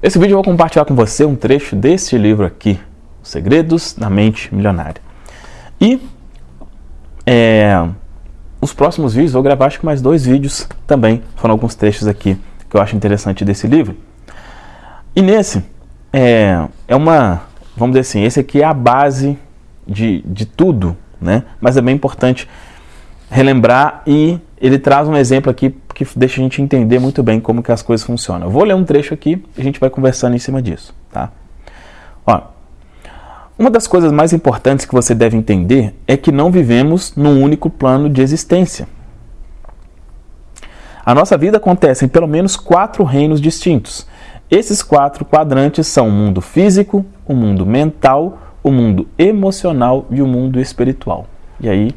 Esse vídeo eu vou compartilhar com você um trecho deste livro aqui, Os Segredos da Mente Milionária. E é, os próximos vídeos, vou gravar acho que mais dois vídeos também, falando alguns trechos aqui que eu acho interessante desse livro. E nesse, é, é uma, vamos dizer assim, esse aqui é a base de, de tudo, né? Mas é bem importante relembrar e ele traz um exemplo aqui que deixa a gente entender muito bem como que as coisas funcionam. Eu vou ler um trecho aqui e a gente vai conversando em cima disso, tá? Ó, uma das coisas mais importantes que você deve entender é que não vivemos num único plano de existência. A nossa vida acontece em pelo menos quatro reinos distintos. Esses quatro quadrantes são o mundo físico, o mundo mental, o mundo emocional e o mundo espiritual. E aí,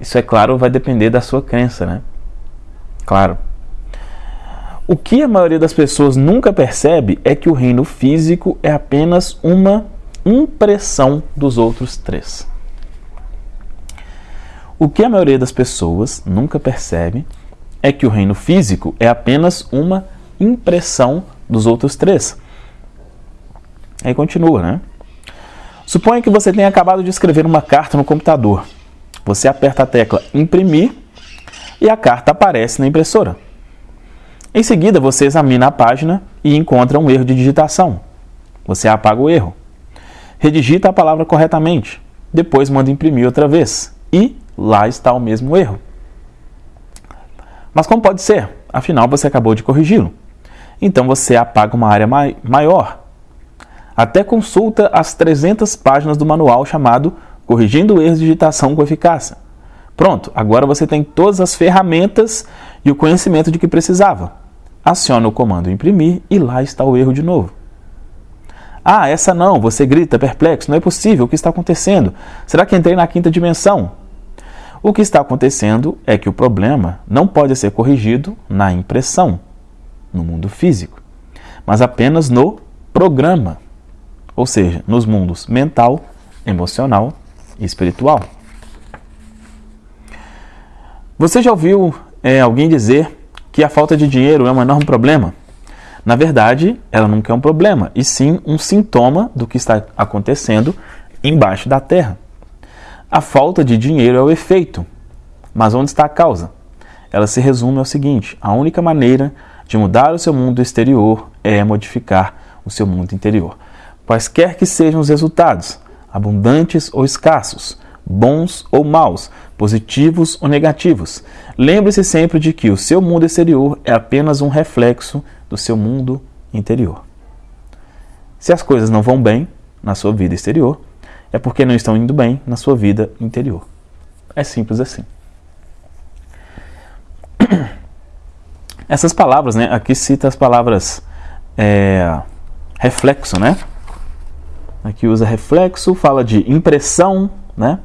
isso é claro, vai depender da sua crença, né? Claro. O que a maioria das pessoas nunca percebe é que o reino físico é apenas uma impressão dos outros três. O que a maioria das pessoas nunca percebe é que o reino físico é apenas uma impressão dos outros três. Aí continua, né? Suponha que você tenha acabado de escrever uma carta no computador. Você aperta a tecla imprimir e a carta aparece na impressora. Em seguida, você examina a página e encontra um erro de digitação. Você apaga o erro. Redigita a palavra corretamente. Depois manda imprimir outra vez. E lá está o mesmo erro. Mas como pode ser? Afinal, você acabou de corrigi-lo. Então você apaga uma área maior. Até consulta as 300 páginas do manual chamado Corrigindo Erros de Digitação com Eficácia. Pronto, agora você tem todas as ferramentas e o conhecimento de que precisava. Aciona o comando imprimir e lá está o erro de novo. Ah, essa não, você grita perplexo, não é possível, o que está acontecendo? Será que entrei na quinta dimensão? O que está acontecendo é que o problema não pode ser corrigido na impressão, no mundo físico, mas apenas no programa, ou seja, nos mundos mental, emocional espiritual. Você já ouviu é, alguém dizer que a falta de dinheiro é um enorme problema? Na verdade, ela nunca é um problema, e sim um sintoma do que está acontecendo embaixo da terra. A falta de dinheiro é o efeito, mas onde está a causa? Ela se resume ao seguinte: a única maneira de mudar o seu mundo exterior é modificar o seu mundo interior. Quaisquer que sejam os resultados, abundantes ou escassos, bons ou maus, positivos ou negativos, lembre-se sempre de que o seu mundo exterior é apenas um reflexo do seu mundo interior. Se as coisas não vão bem na sua vida exterior, é porque não estão indo bem na sua vida interior. É simples assim. Essas palavras, né? Aqui cita as palavras é, reflexo, né? Aqui usa reflexo, fala de impressão, né?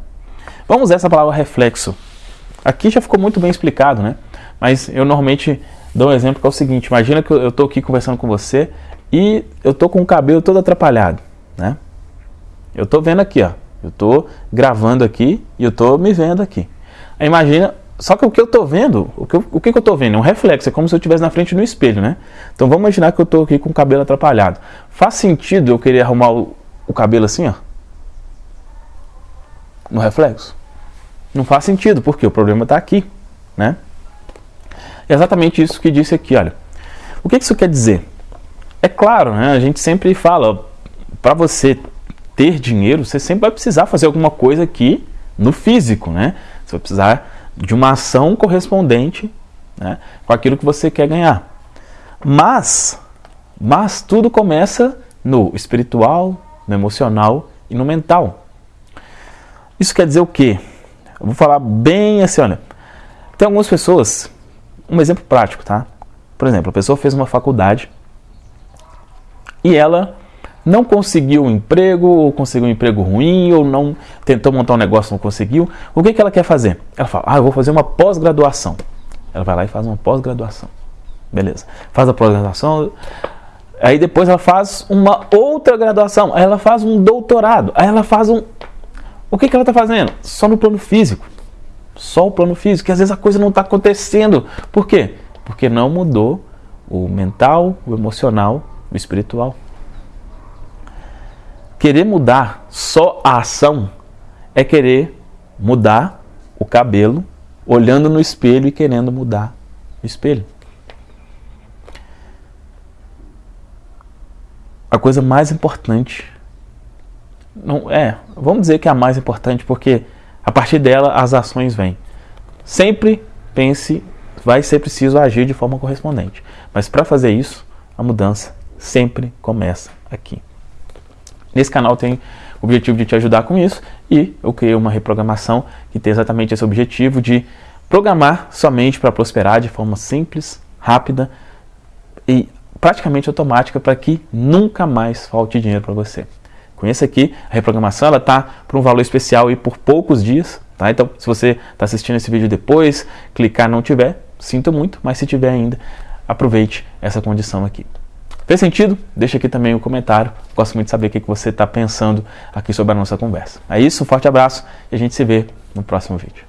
Vamos essa palavra reflexo. Aqui já ficou muito bem explicado, né? Mas eu normalmente dou um exemplo que é o seguinte: imagina que eu estou aqui conversando com você e eu estou com o cabelo todo atrapalhado, né? Eu estou vendo aqui, ó. Eu estou gravando aqui e eu estou me vendo aqui. Imagina, só que o que eu estou vendo, o que, o que, eu estou vendo? É um reflexo, é como se eu estivesse na frente do espelho, né? Então vamos imaginar que eu estou aqui com o cabelo atrapalhado. Faz sentido eu querer arrumar o, o cabelo assim, ó? No reflexo? Não faz sentido, porque o problema está aqui, né? É exatamente isso que disse aqui, olha. O que isso quer dizer? É claro, né, a gente sempre fala, para você ter dinheiro, você sempre vai precisar fazer alguma coisa aqui no físico, né? Você vai precisar de uma ação correspondente né, com aquilo que você quer ganhar. Mas, mas tudo começa no espiritual, no emocional e no mental. Isso quer dizer o quê? Eu vou falar bem assim, olha. Tem algumas pessoas um exemplo prático, tá? Por exemplo, a pessoa fez uma faculdade e ela não conseguiu um emprego, ou conseguiu um emprego ruim, ou não tentou montar um negócio não conseguiu. O que, que ela quer fazer? Ela fala, ah, eu vou fazer uma pós-graduação. Ela vai lá e faz uma pós-graduação. Beleza. Faz a pós-graduação, aí depois ela faz uma outra graduação, aí ela faz um doutorado, aí ela faz um... O que, que ela está fazendo? Só no plano físico só o plano físico, que às vezes a coisa não está acontecendo. Por quê? Porque não mudou o mental, o emocional do espiritual. Querer mudar só a ação é querer mudar o cabelo olhando no espelho e querendo mudar o espelho. A coisa mais importante não é, vamos dizer que é a mais importante porque a partir dela as ações vêm. Sempre pense, vai ser preciso agir de forma correspondente. Mas para fazer isso, a mudança sempre começa aqui. Nesse canal tem o objetivo de te ajudar com isso e eu criei uma reprogramação que tem exatamente esse objetivo de programar somente para prosperar de forma simples, rápida e praticamente automática para que nunca mais falte dinheiro para você. Conheça aqui, a reprogramação ela está por um valor especial e por poucos dias, tá? Então, se você está assistindo esse vídeo depois, clicar não tiver, sinto muito, mas se tiver ainda, aproveite essa condição aqui. Fez sentido? Deixa aqui também um comentário. Gosto muito de saber o que você está pensando aqui sobre a nossa conversa. É isso, um forte abraço e a gente se vê no próximo vídeo.